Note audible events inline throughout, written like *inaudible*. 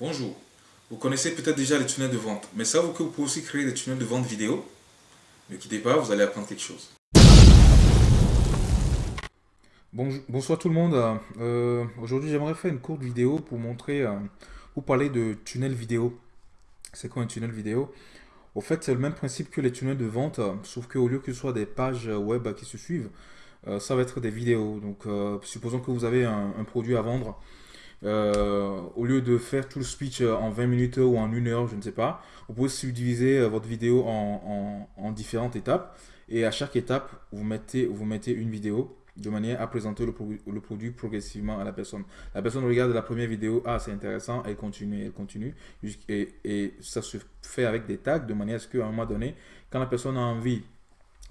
Bonjour, vous connaissez peut-être déjà les tunnels de vente, mais savez-vous que vous pouvez aussi créer des tunnels de vente vidéo Ne quittez pas, vous allez apprendre quelque chose. bonsoir tout le monde, euh, aujourd'hui j'aimerais faire une courte vidéo pour montrer, euh, vous parler de tunnel vidéo. C'est quoi un tunnel vidéo? Au fait c'est le même principe que les tunnels de vente, sauf qu'au lieu que ce soit des pages web qui se suivent, euh, ça va être des vidéos. Donc supposons que vous avez un produit à vendre, euh, au lieu de faire tout le speech euh, en 20 minutes ou en une heure, je ne sais pas, vous pouvez subdiviser euh, votre vidéo en, en, différentes étapes. Et à chaque étape, vous mettez, vous mettez une vidéo de manière à présenter le, produit progressivement à la personne. La personne regarde la première vidéo, ah c'est intéressant, elle continue, elle continue. Et, ça se fait avec des tags de manière à ce qu'à un moment donné, quand la personne a envie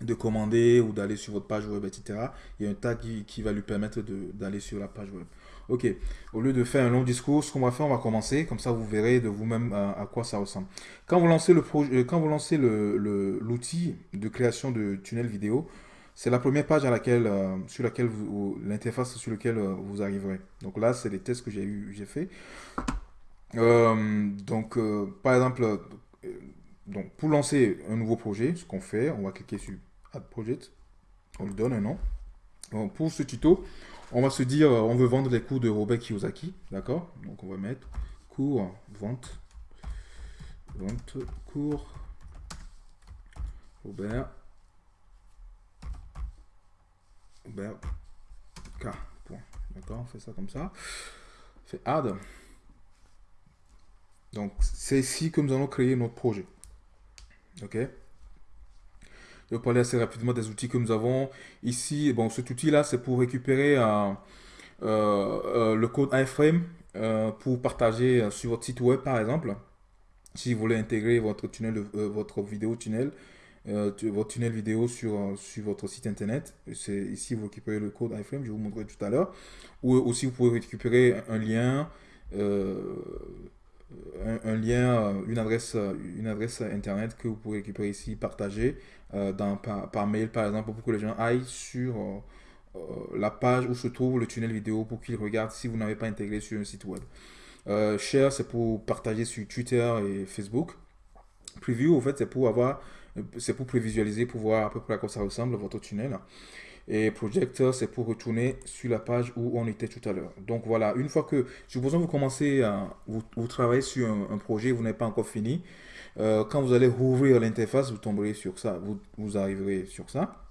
de commander ou d'aller sur votre page web, etc., il y a un tag qui, va lui permettre d'aller sur la page web. Ok, au lieu de faire un long discours, ce qu'on va faire, on va commencer, comme ça vous verrez de vous-même euh, à, quoi ça ressemble. Quand vous lancez le projet, euh, quand vous lancez l'outil de création de tunnel vidéo, c'est la première page à laquelle, euh, sur laquelle l'interface sur laquelle vous arriverez. Donc là, c'est les tests que j'ai eu, j'ai fait. donc, par exemple, donc pour lancer un nouveau projet, ce qu'on fait, on va cliquer sur Add Project, on lui donne un nom. pour ce tuto, on va se dire, on veut vendre les cours de Robert Kiyosaki, d'accord? Donc on va mettre cours, vente, vente, cours, Robert, Robert K. D'accord? On fait ça comme ça. On fait add. Donc c'est ici que nous allons créer notre projet. Ok? Je vais parler assez rapidement des outils que nous avons. Ici, bon, cet outil-là, c'est pour récupérer euh, euh, le code iframe euh, pour partager sur votre site web, par exemple. Si vous voulez intégrer votre tunnel, votre vidéo tunnel, votre tunnel vidéo sur, sur votre site internet. C'est ici vous récupérez le code iframe, je vous montrerai tout à l'heure. Ou aussi vous pouvez récupérer un lien, un, lien, une adresse, une adresse internet que vous pouvez récupérer ici, partager euh, dans, par, mail, par exemple, pour que les gens aillent sur euh, euh, la page où se trouve le tunnel vidéo pour qu'ils regardent si vous n'avez pas intégré sur un site web. share, c'est pour partager sur Twitter et Facebook. Preview, en fait, c'est pour avoir, c'est pour prévisualiser, pour voir à peu près à quoi ça ressemble votre tunnel. Et Projector, c'est pour retourner sur la page où on était tout à l'heure. Donc voilà, une fois que, supposons vous commencez, à, vous, travaillez sur un, projet, vous n'avez pas encore fini, euh, quand vous allez rouvrir l'interface, vous tomberez sur ça, vous, vous arriverez sur ça.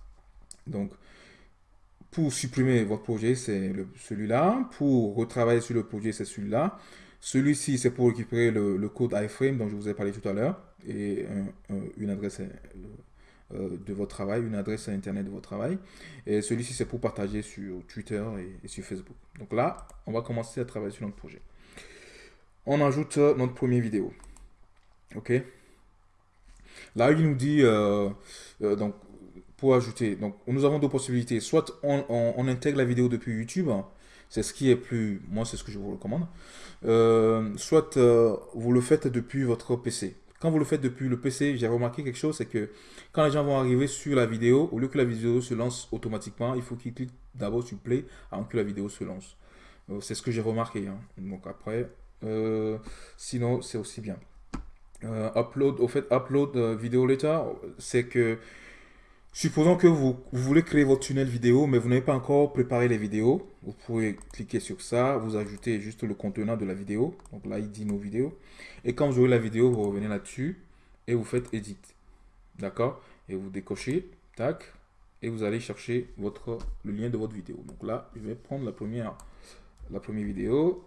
Donc, pour supprimer votre projet, c'est celui-là. Pour retravailler sur le projet, c'est celui-là. Celui-ci, c'est pour récupérer le, code iframe dont je vous ai parlé tout à l'heure et une adresse euh, de votre travail, une adresse Internet de votre travail. Et celui-ci, c'est pour partager sur Twitter et, sur Facebook. Donc là, on va commencer à travailler sur notre projet. On ajoute notre première vidéo. OK? Là, il nous dit, euh, euh, donc, pour ajouter, donc, nous avons deux possibilités. Soit on, intègre la vidéo depuis YouTube, c'est ce qui est plus, moi, c'est ce que je vous recommande. Euh, soit vous le faites depuis votre PC. Quand vous le faites depuis le PC, j'ai remarqué quelque chose, c'est que quand les gens vont arriver sur la vidéo, au lieu que la vidéo se lance automatiquement, il faut qu'ils cliquent d'abord sur Play avant que la vidéo se lance. c'est ce que j'ai remarqué. Hein. Donc après, sinon, c'est aussi bien. Euh, upload, au fait, upload euh, vidéo later, c'est que supposons que vous, voulez créer votre tunnel vidéo, mais vous n'avez pas encore préparé les vidéos. Vous pouvez cliquer sur ça, vous ajoutez juste le contenant de la vidéo. Donc là, il dit nos vidéos. Et quand vous aurez la vidéo, vous revenez là-dessus et vous faites edit. D'accord? Et vous décochez, tac, et vous allez chercher le lien de votre vidéo. Donc là, je vais prendre la première, la première vidéo.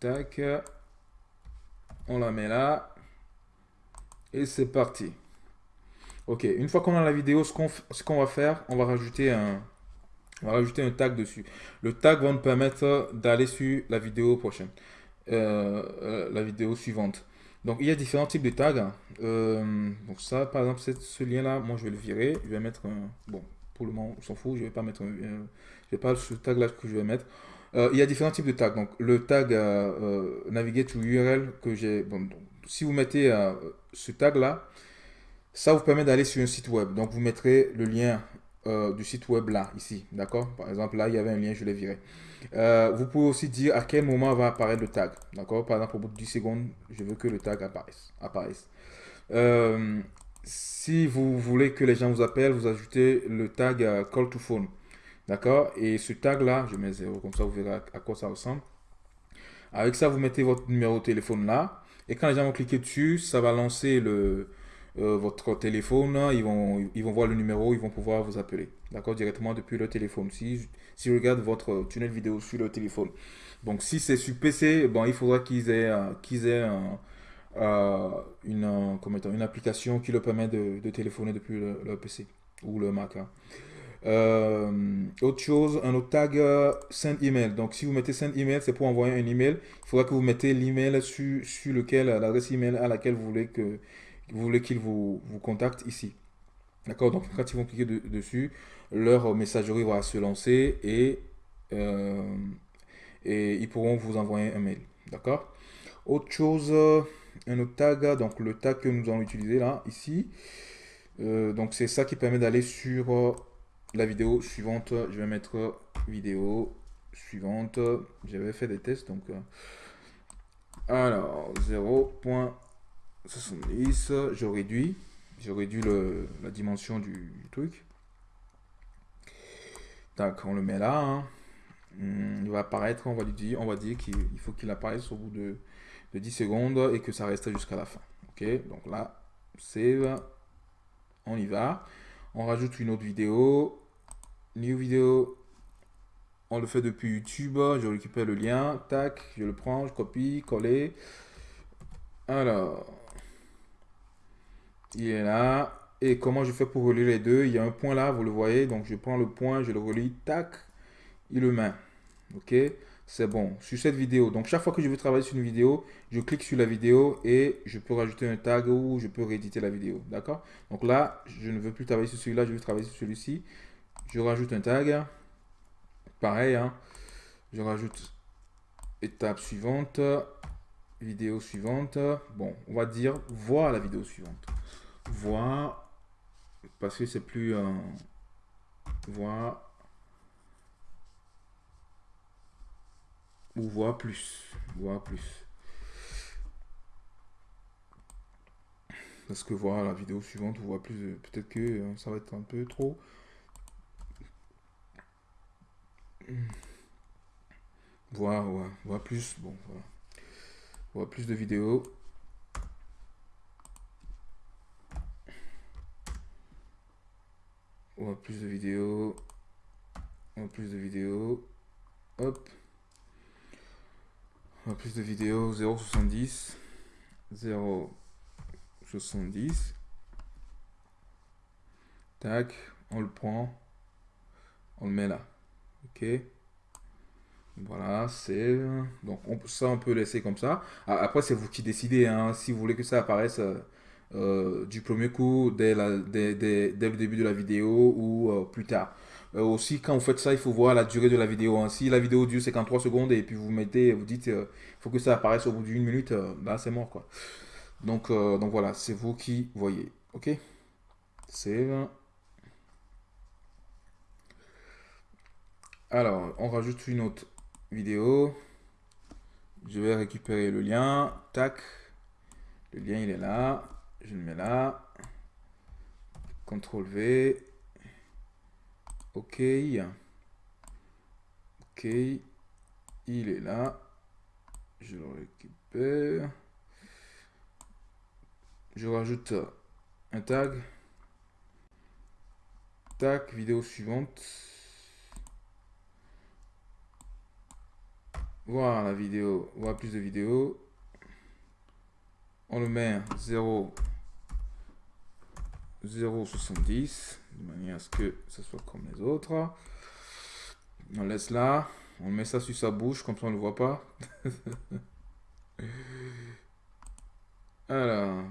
Tac. On la met là. Et c'est parti. Ok, une fois qu'on a la vidéo, ce qu'on va faire, on va rajouter un, on va rajouter un tag dessus. Le tag va nous permettre d'aller sur la vidéo prochaine, euh, euh, la vidéo suivante. Donc il y a différents types de tags. Euh, donc ça, par exemple, ce lien-là, moi je vais le virer. Je vais mettre un, bon, pour le moment, on s'en fout. Je vais pas mettre, un, je vais pas ce tag-là que je vais mettre. il y a différents types de tags. Donc le tag navigate to URL que j'ai, bon, si vous mettez ce tag là, ça vous permet d'aller sur un site web. Donc vous mettrez le lien euh, du site web là, ici. D'accord? Par exemple, là, il y avait un lien, je l'ai viré. Euh, vous pouvez aussi dire à quel moment va apparaître le tag. D'accord? Par exemple, au bout de 10 secondes, je veux que le tag apparaisse. apparaisse. Euh, si vous voulez que les gens vous appellent, vous ajoutez le tag call to phone. D'accord? Et ce tag là, je mets 0, comme ça vous verrez à quoi ça ressemble. Avec ça, vous mettez votre numéro de téléphone là. Et quand les gens vont cliquer dessus, ça va lancer le, euh, votre téléphone, ils vont, ils vont voir le numéro, ils vont pouvoir vous appeler, d'accord, directement depuis le téléphone. Si, si je regarde votre tunnel vidéo sur le téléphone. Donc, si c'est sur PC, bon, il faudra qu'ils aient, qu'ils aient euh, une, application qui leur permet de, téléphoner depuis le, PC ou le Mac. Hein. Euh, autre chose, un autre tag send email. Donc, si vous mettez send email, c'est pour envoyer un email. Il faudra que vous mettez l'email sur, sur lequel, l'adresse email à laquelle vous voulez que vous voulez qu'ils vous, vous contactent ici. D'accord? Donc, quand ils vont cliquer dessus, leur messagerie va se lancer et, euh, et ils pourront vous envoyer un mail. D'accord? Autre chose, un autre tag, donc le tag que nous allons utiliser là, ici. Euh, donc, c'est ça qui permet d'aller sur euh, la vidéo suivante. Je vais mettre vidéo suivante. J'avais fait des tests, donc... alors, 0. 70, je réduis, je réduis le, la dimension du, truc. Tac, on le met là. Hein. Hmm, il va apparaître, on va lui dire, on va dire qu'il faut qu'il apparaisse au bout de, de, 10 secondes et que ça reste jusqu'à la fin. Ok, donc là, save, on y va. On rajoute une autre vidéo, new vidéo, on le fait depuis YouTube, je récupère le lien, tac, je le prends, je copie, coller. Alors, il est là. Et comment je fais pour relier les deux? Il y a un point là, vous le voyez. Donc, je prends le point, je le relie, tac, il le met. OK? C'est bon. Sur cette vidéo, donc chaque fois que je veux travailler sur une vidéo, je clique sur la vidéo et je peux rajouter un tag ou je peux rééditer la vidéo. D'accord? Donc là, je ne veux plus travailler sur celui-là, je veux travailler sur celui-ci. Je rajoute un tag. Pareil, hein. je rajoute étape suivante, vidéo suivante. Bon, on va dire voir la vidéo suivante voir, parce que c'est plus euh, voir ou voir plus, voir plus. Parce que voir la vidéo suivante, on voit plus, peut-être que euh, ça va être un peu trop. Voir, voir plus, bon, voilà. Voir plus de vidéos. On va plus de vidéos. On va plus de vidéos. Hop. On va plus de vidéos. 0,70. 0,70. Tac. On le prend. On le met là. Ok. Voilà, c'est... Donc on, ça, on peut laisser comme ça. Après, c'est vous qui décidez. Hein, si vous voulez que ça apparaisse euh, du premier coup dès, la, dès, dès, le début de la vidéo ou euh, plus tard. Euh, aussi, quand vous faites ça, il faut voir la durée de la vidéo. Hein. Si la vidéo dure 53 secondes et puis vous mettez, vous dites, il faut que ça apparaisse au bout d'une minute, là c'est mort quoi. Donc, donc voilà, c'est vous qui voyez. Ok? Save. Alors, on rajoute une autre vidéo. Je vais récupérer le lien. Tac. Le lien, il est là je le mets là. CTRL V. OK. OK. Il est là. Je le récupère. Je rajoute un tag. Tac, vidéo suivante. Voir la vidéo, voir plus de vidéos. On le met 0 0,70 de manière à ce que ce soit comme les autres. On laisse là, on met ça sur sa bouche comme ça on ne le voit pas. *laughs* Alors,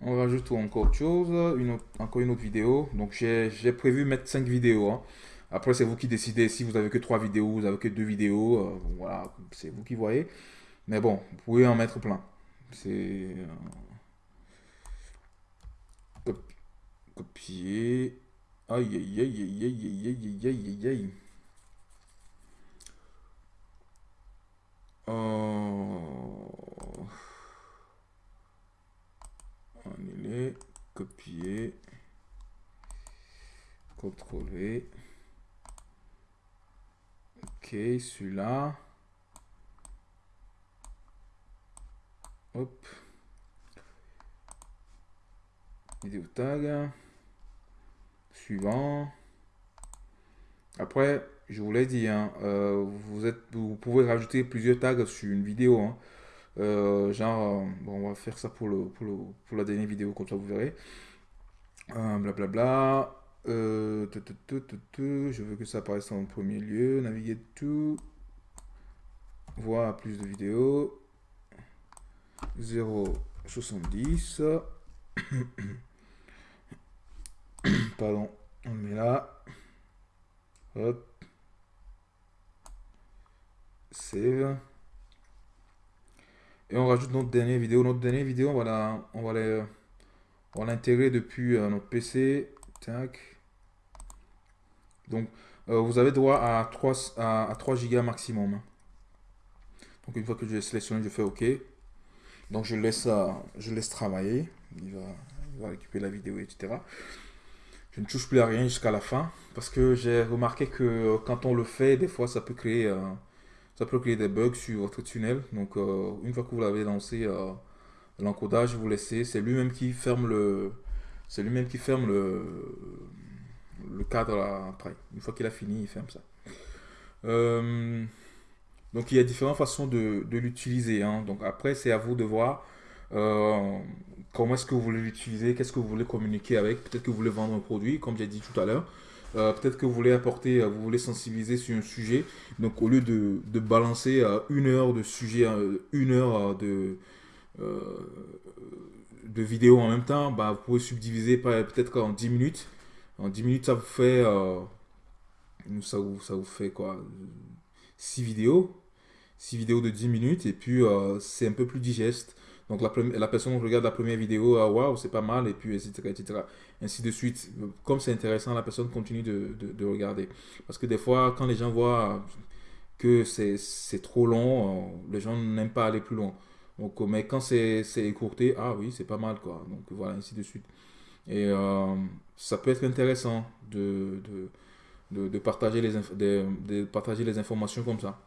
on rajoute encore autre chose, une encore une autre vidéo. Donc j'ai prévu mettre 5 vidéos. Hein. Après c'est vous qui décidez si vous avez que 3 vidéos, vous avez que 2 vidéos. Euh, voilà, c'est vous qui voyez. Mais bon, vous pouvez en mettre plein. C'est... Euh, Copier. Aïe, aïe, aïe, aïe, aïe, aïe, aïe, aïe, aïe, aïe. Oh. Annuler, copier, contrôler. Ok, celui-là. Hop. Vidéo tag. Suivant. Après, je vous l'ai dit, hein, euh, vous, êtes, vous pouvez rajouter plusieurs tags sur une vidéo. Hein. Euh, genre, euh, bon, on va faire ça pour, le, pour, le, pour la dernière vidéo, comme ça vous verrez. Blablabla. je veux que ça apparaisse en premier lieu. Naviguer tout. Voir plus de vidéos. 0,70. *clears throat* Pardon, on le met là. Hop. Save. Et on rajoute notre dernière vidéo. Notre dernière vidéo, on va l'intégrer depuis euh, notre PC. Tac. Donc, euh, vous avez droit à 3, à, 3 Go maximum. Donc, une fois que je sélectionné, je fais OK. Donc, je laisse, euh, je laisse travailler. Il va, il va récupérer la vidéo, etc. Je ne touche plus à rien jusqu'à la fin. Parce que j'ai remarqué que quand on le fait, des fois, ça peut créer ça peut créer des bugs sur votre tunnel. Donc, euh, une fois que vous l'avez lancé, euh, l'encodage, vous laissez. C'est lui-même qui ferme le, c'est lui-même qui ferme le, le cadre après. Une fois qu'il a fini, il ferme ça. Euh, donc, il y a différentes façons de, l'utiliser. Hein. Donc, après, c'est à vous de voir comment est-ce que vous voulez l'utiliser, qu'est-ce que vous voulez communiquer avec? Peut-être que vous voulez vendre un produit, comme j'ai dit tout à l'heure. Euh, peut-être que vous voulez apporter, euh, vous voulez sensibiliser sur un sujet. Donc au lieu de, balancer euh, une heure de sujet, une heure de, de vidéo en même temps, bah, vous pouvez subdiviser peut-être en 10 minutes. En 10 minutes, ça vous fait, ça vous, ça vous fait quoi? 6 vidéos. 6 vidéos de 10 minutes et puis c'est un peu plus digeste. Donc la, la personne regarde la première vidéo, ah, waouh, c'est pas mal, et puis etc., etc. Ainsi de suite. Comme c'est intéressant, la personne continue de, de, regarder. Parce que des fois, quand les gens voient que c'est trop long, euh, les gens n'aiment pas aller plus loin. Donc, euh, mais quand c'est écourté, ah oui, c'est pas mal, quoi. Donc voilà, ainsi de suite. Et euh, ça peut être intéressant de, de, de partager, les de partager les informations comme ça.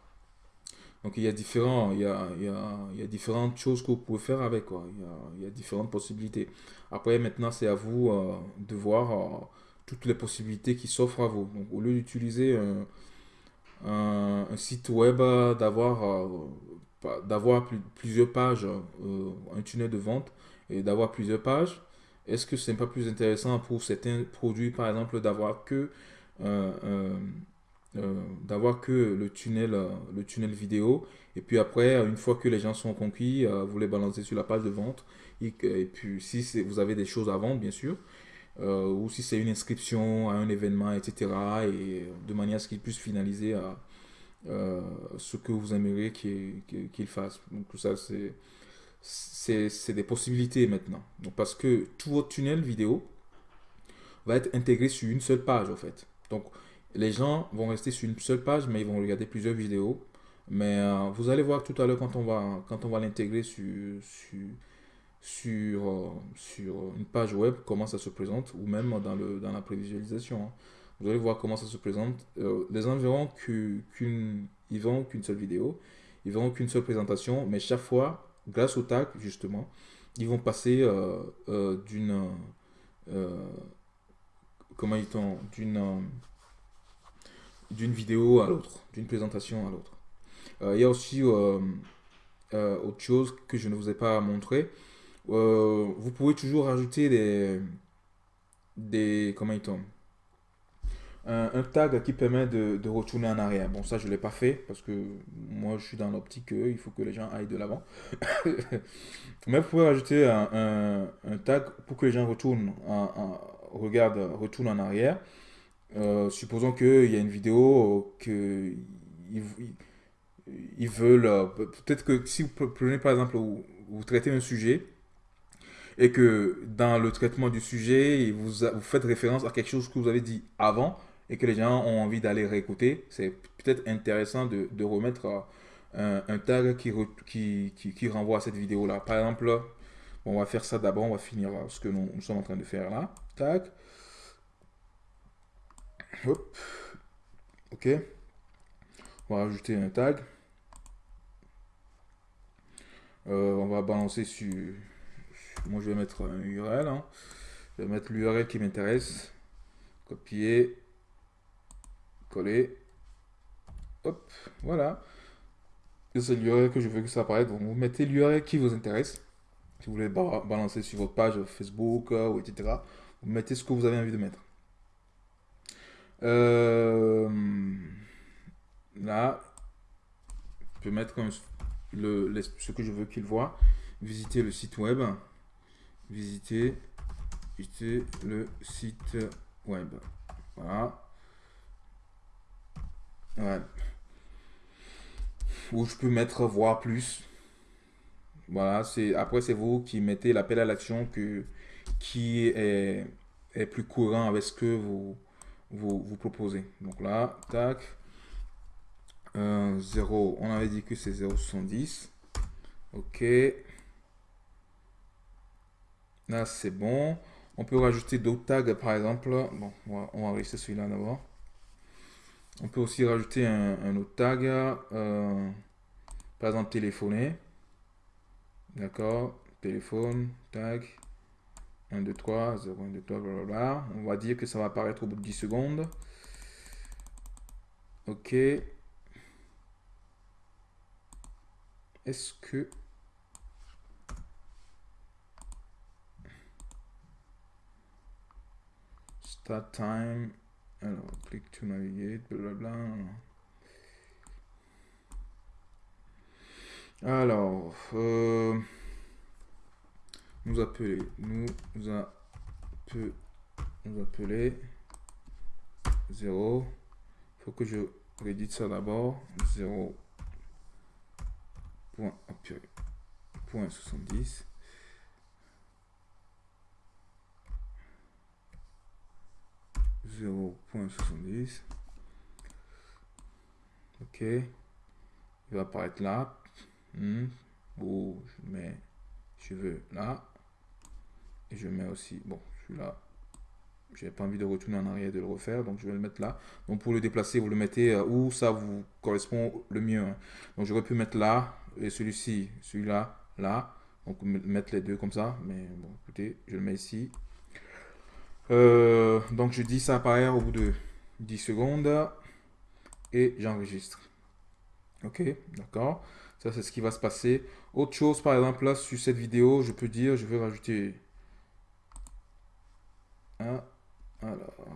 Donc il y a différents, il y a, il y a, différentes choses que vous pouvez faire avec. Il, y a, différentes possibilités. Après, maintenant, c'est à vous euh, de voir euh, toutes les possibilités qui s'offrent à vous. Donc au lieu d'utiliser un, site web, d'avoir euh, d'avoir plusieurs pages, un tunnel de vente et d'avoir plusieurs pages, est-ce que ce n'est pas plus intéressant pour certains produits, par exemple, d'avoir que euh, d'avoir que le tunnel, euh, le tunnel vidéo. Et puis après, euh, une fois que les gens sont conquis, vous les balancez sur la page de vente. Et, puis si vous avez des choses à vendre, bien sûr, ou si c'est une inscription à un événement, etc. Et de manière à ce qu'ils puissent finaliser ce que vous aimeriez qu'ils fassent. Donc tout ça, c'est des possibilités maintenant. Donc, parce que tout votre tunnel vidéo va être intégré sur une seule page, en fait. Donc, les gens vont rester sur une seule page, mais ils vont regarder plusieurs vidéos. Mais euh, vous allez voir tout à l'heure quand on va, l'intégrer euh, sur, une page web, comment ça se présente, ou même dans, le, dans la prévisualisation. Hein. Vous allez voir comment ça se présente. Euh, les gens verront qu'une verront qu'une seule vidéo, ils verront qu'une seule présentation, mais chaque fois, grâce au tag, justement, ils vont passer d'une... comment ils D'une d'une vidéo à l'autre, d'une présentation à l'autre. Euh, il y a aussi euh, euh, autre chose que je ne vous ai pas montré. vous pouvez toujours rajouter des, des comment il tombe un, tag qui permet de, de, retourner en arrière. Bon, ça, je ne l'ai pas fait parce que moi, je suis dans l'optique il faut que les gens aillent de l'avant. *laughs* Mais vous pouvez rajouter un, un, tag pour que les gens retournent, en, en, regarde, retournent en arrière. Euh, supposons qu'il y a une vidéo que ils, veulent. Peut-être que si vous prenez par exemple, vous, traitez un sujet et que dans le traitement du sujet, vous, vous faites référence à quelque chose que vous avez dit avant et que les gens ont envie d'aller réécouter, c'est peut-être intéressant de, remettre un, tag qui, renvoie à cette vidéo-là. Par exemple, on va faire ça d'abord, on va finir ce que nous, nous, sommes en train de faire là. Tag. Hop. Ok. On va rajouter un tag. Euh, on va balancer sur... Moi, je vais mettre un URL. Hein. Je vais mettre l'URL qui m'intéresse. Copier. Coller. Hop. Voilà. C'est l'URL que je veux que ça apparaisse. Donc, vous mettez l'URL qui vous intéresse. Si vous voulez balancer sur votre page Facebook, euh, ou etc. Vous mettez ce que vous avez envie de mettre. Euh, là, je peux mettre le, ce que je veux qu'il voit. Visiter le site web. Visiter, visiter le site web. Voilà. Ouais. Ou je peux mettre voir plus. Voilà, c'est après c'est vous qui mettez l'appel à l'action que qui est, est plus courant avec ce que vous vous, vous proposez. Donc là, tac. 0, on avait dit que c'est 0,70. Ok. Là, c'est bon. On peut rajouter d'autres tags, par exemple. Bon, on va, rester celui-là d'abord. On peut aussi rajouter un, autre tag. Euh, par exemple, téléphoner. D'accord. Téléphone, tag. 1, 2, 3, 0, 1, 2, 3, blablabla. On va dire que ça va apparaître au bout de 10 secondes. Ok. Est-ce que... Start time? Alors, click to navigate, blablabla. Alors, euh, nous appeler, nous appeler, nous appeler 0. Faut que je rédite ça d'abord. 0. Point, point 70. point 70 ok il va apparaître là hmm. ou je mets je veux là et je mets aussi bon celui-là j'ai pas envie de retourner en arrière de le refaire donc je vais le mettre là donc pour le déplacer vous le mettez euh, où ça vous correspond le mieux hein. donc j'aurais pu mettre là et celui-ci, celui-là, là. Donc mettre les deux comme ça. Mais bon, écoutez, je le mets ici. Euh, donc je dis ça apparaît au bout de 10 secondes. Et j'enregistre. Ok, d'accord. Ça, c'est ce qui va se passer. Autre chose, par exemple, là, sur cette vidéo, je peux dire, je vais rajouter... Alors...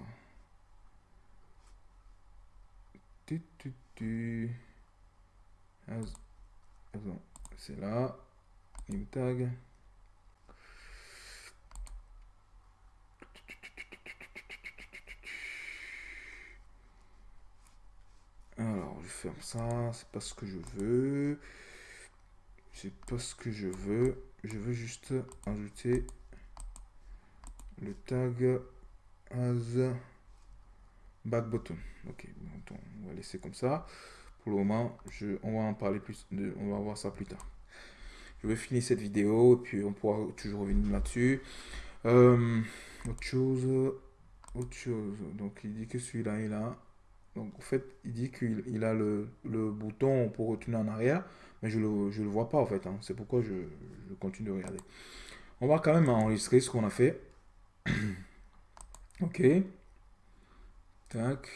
Tu, tu, tu c'est là. New tag. Alors, je ferme ça. C'est pas ce que je veux. C'est pas ce que je veux. Je veux juste ajouter le tag as back button. Ok, on va laisser comme ça pour le moment, je, on va en parler plus, de, on va voir ça plus tard. Je vais finir cette vidéo et puis on pourra toujours revenir là-dessus. Euh, autre chose, autre chose. Donc il dit que celui-là est là. Donc en fait, il dit qu'il a le, le, bouton pour retourner en arrière, mais je le, je le vois pas en fait. Hein. C'est pourquoi je, je, continue de regarder. On va quand même enregistrer ce qu'on a fait. *clears throat* ok. Tac.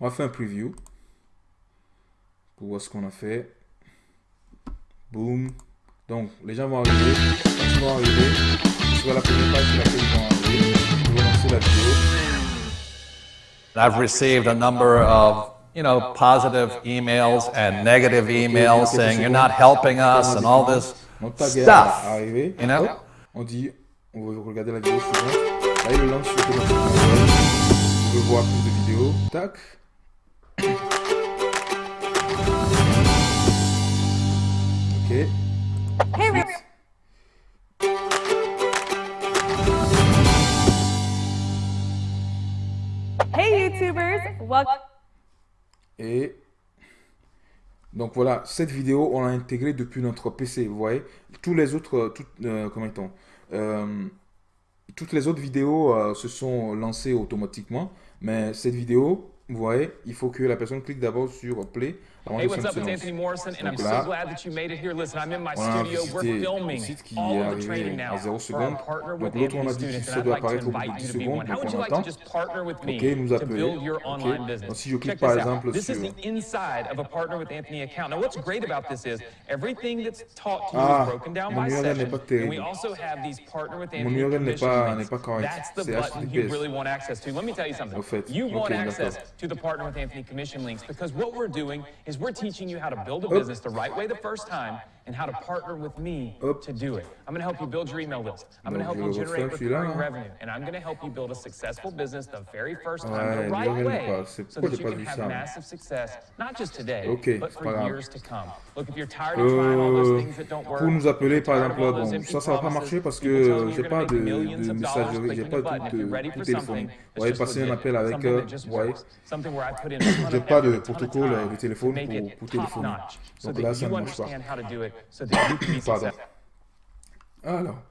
On va faire un preview voir ce qu'on a fait. Boom. Donc, les gens vont arriver. Quand ils vont arriver, sur la première page sur laquelle ils vont arriver, ils vont lancer la vidéo. I've received a number of you know, positive emails and negative emails saying you're not helping us and all this stuff. You know? On dit, vous regardez la vidéo suivante. Là, il le lance sur le Vous pouvez voir plus de vidéos. Tac. Ok. Hey YouTubers, welcome. Et donc voilà, cette vidéo, on l'a intégrée depuis notre PC, vous voyez. Tous les autres, euh, tout, euh, comment euh, toutes les autres vidéos euh, se sont lancées automatiquement, mais cette vidéo, vous voyez, il faut que la personne clique d'abord sur Play Hey, what's up? It's Anthony Morrison, and I'm so glad that you made it here. Listen, I'm in my studio. We're filming all of the training now for our partner with Anthony students, and I'd like to invite you to be one. How would you like to just partner with me to build your online business? Check this out. This is the inside of a partner with Anthony account. Now, what's great about this is everything that's taught to you is ah, broken down by session, and we also have these partner with Anthony commission links. That's the button you is we're teaching you how to build a business the right way the first time and how to partner with me to do it. I'm going to help you build your email list. I'm going to help you generate recurring revenue. And I'm going to help you build a successful business the very first time the right way so that you can have massive success, not just today, but for years to come. Look, if you're tired of trying all those things that don't work, pour nous appeler, par exemple, bon, ça, ça va pas marcher parce que j'ai pas de, de messagerie, j'ai pas de, de, de téléphone. Vous voyez, passer un appel avec, euh, ouais, j'ai pas de protocole de téléphone pour, pour téléphoner. Donc là, ça ne marche pas. Pardon. Alors,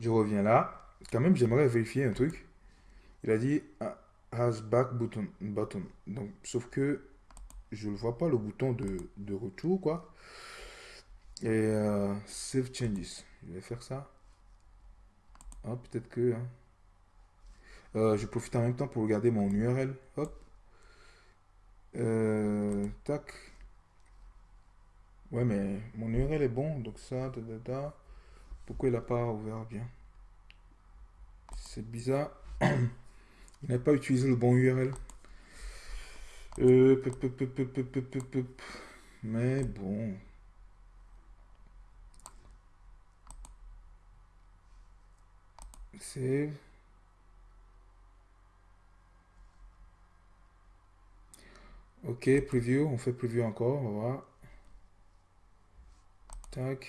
je reviens là. Quand même, j'aimerais vérifier un truc. Il a dit ah, has back button, button. Donc, sauf que je ne vois pas le bouton de, de retour, quoi. Et euh, save changes. Je vais faire ça. Ah, peut-être que. Hein. Euh, je profite en même temps pour regarder mon URL. Hop. Euh, tac. Ouais, mais mon URL est bon, donc ça, da, Pourquoi il n'a pas ouvert bien? C'est bizarre. *clears throat* il n'a pas utilisé le bon URL. Euh, mais bon. C'est... Ok, preview, on fait preview encore. Tac.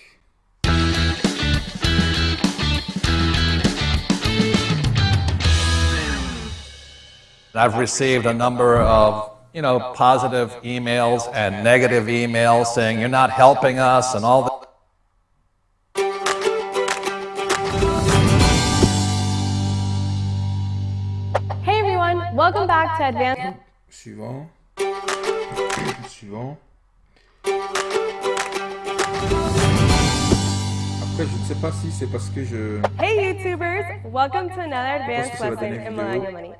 I've received a number of, you know, positive emails and negative emails saying you're not helping us and all that. Hey everyone, welcome back to Advanced. Suivant. *coughs* Suivant. Après, je ne sais pas si c'est parce que je... Hey YouTubers! Welcome to another advanced lesson in Millennial Money.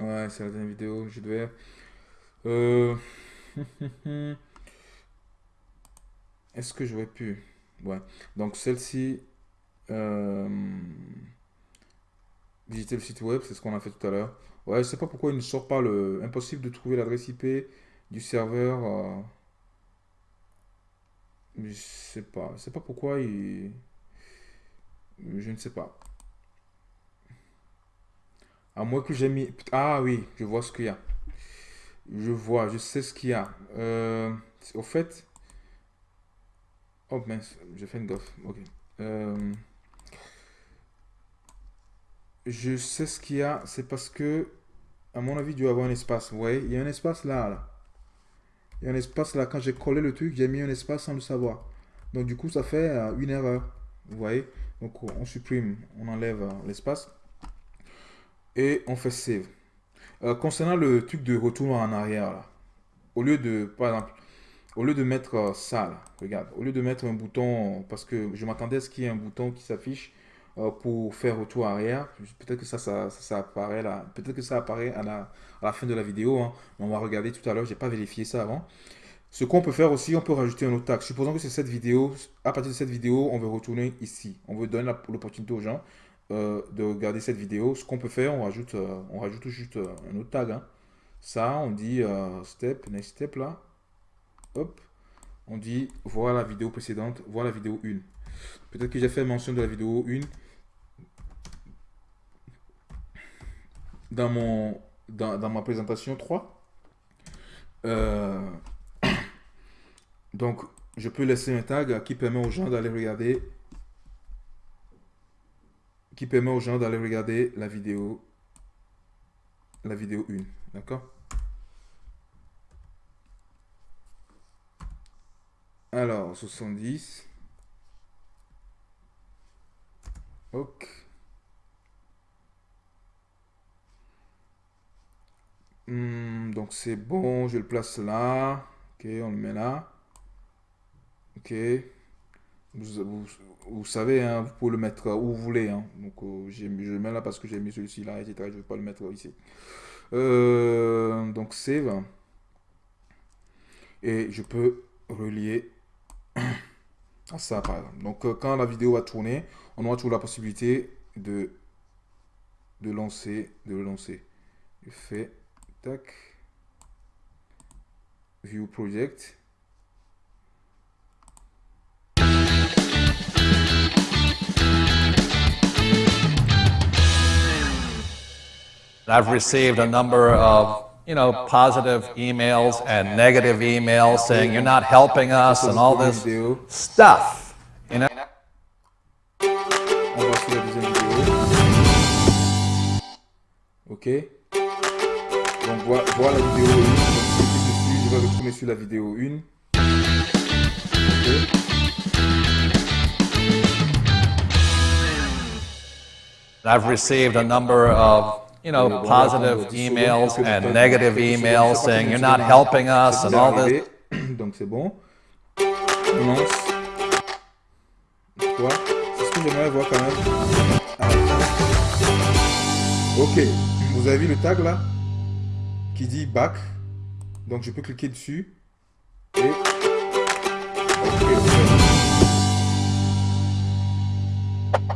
Ouais, c'est la dernière vidéo. Je devais... Euh... *laughs* Est-ce que j'aurais pu... Ouais. Donc celle-ci... Euh... Visiter le site web, c'est ce qu'on a fait tout à l'heure. Ouais, je sais pas pourquoi il ne sort pas le... Impossible de trouver l'adresse IP du serveur... Euh... Je sais pas. Je sais pas pourquoi il... Je ne sais pas. À moins que j'ai mis... Ah oui, je vois ce qu'il y a. Je vois, je sais ce qu'il y a. Euh, au fait... Oh mince, j'ai fait une gaffe. Ok. Euh, je sais ce qu'il y a. C'est parce que, à mon avis, il doit y avoir un espace. Vous voyez, il y a un espace là, là. Un espace là. Quand j'ai collé le truc, j'ai mis un espace sans le savoir. Donc du coup, ça fait euh, une erreur. Vous voyez Donc on supprime, on enlève euh, l'espace. Et on fait save. Euh, concernant le truc de retour en arrière, là, au lieu de, par exemple, au lieu de mettre ça, regarde, au lieu de mettre un bouton, parce que je m'attendais à ce qu'il y ait un bouton qui s'affiche pour faire retour arrière. Peut-être que ça, ça, apparaît là. Peut-être que ça apparaît à la, fin de la vidéo. Hein. On va regarder tout à l'heure. J'ai pas vérifié ça avant. Ce qu'on peut faire aussi, on peut rajouter un autre tag. Supposons que c'est cette vidéo. À partir de cette vidéo, on veut retourner ici. On veut donner l'opportunité aux gens euh, de regarder cette vidéo. Ce qu'on peut faire, on rajoute, euh, on rajoute juste euh, un autre tag. Hein. Ça, on dit step, next step là. Hop. On dit voir la vidéo précédente, voir la vidéo 1. Peut-être que j'ai fait mention de la vidéo 1 dans, mon, dans, ma présentation 3. *coughs* donc, je peux laisser un tag qui permet aux gens d'aller regarder qui permet aux gens d'aller regarder la vidéo la vidéo 1. D'accord? Alors, 70. Ok. Hmm, donc c'est bon, je le place là. Ok, on le met là. Ok. Vous, savez, hein, vous pouvez le mettre où vous voulez. Hein. Donc euh, je le mets là parce que j'ai mis celui-ci là, etc. Je ne vais pas le mettre ici. Euh, donc save. Et je peux relier à ça par exemple. Donc euh, quand la vidéo va tourner, on aura toujours la possibilité de, de lancer, de le lancer. Je fais View project. I've received a number of, you know, positive emails and negative emails saying you're not helping us and all this stuff. You know? Ok. Donc voilà, voilà la vidéo 1. Donc je clique dessus, je vais retourner sur la vidéo 1. Okay. I've received a number of you know, positive emails and negative emails saying you're not helping us and all this. *clears throat* Donc c'est bon. On lance. Quoi C'est ce que j'aimerais voir quand même. Ah. Ok. Vous avez vu le tag là? Qui dit back. Donc je peux cliquer dessus. Et...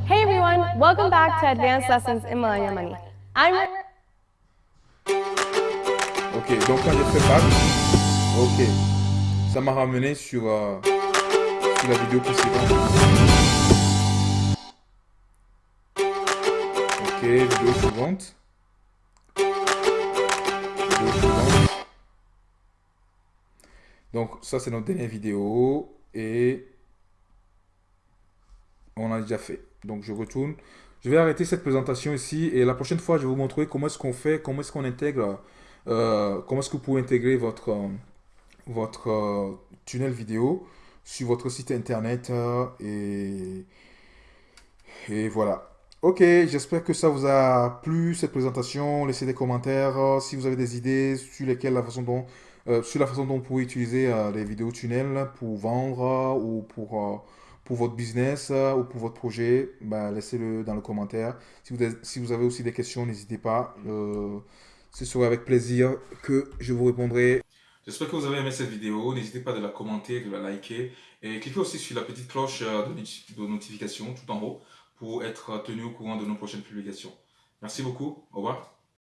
Hey everyone, welcome back to Advanced Lessons in Millennial Money. Ok, donc quand j'ai fait back, ok, ça m'a ramené sur, euh, sur la vidéo précédente. Ok, vidéo suivante. Donc ça c'est notre dernière vidéo et on a déjà fait. Donc je retourne. Je vais arrêter cette présentation ici et la prochaine fois, je vais vous montrer comment est-ce qu'on fait, comment est-ce qu'on intègre, euh, comment est-ce que vous pouvez intégrer votre, euh, votre euh, tunnel vidéo sur votre site internet et, et voilà. Ok, j'espère que ça vous a plu cette présentation. Laissez des commentaires si vous avez des idées sur lesquelles la façon dont, sur la façon dont vous pouvez utiliser les vidéos tunnels pour vendre ou pour pour votre business euh, ou pour votre projet, bah, laissez-le dans le commentaire. Si vous, avez, si vous avez aussi des questions, n'hésitez pas. Euh, ce sera avec plaisir que je vous répondrai. J'espère que vous avez aimé cette vidéo. N'hésitez pas de la commenter, de la liker. Et cliquez aussi sur la petite cloche euh, de notification tout en haut pour être tenu au courant de nos prochaines publications. Merci beaucoup. Au revoir.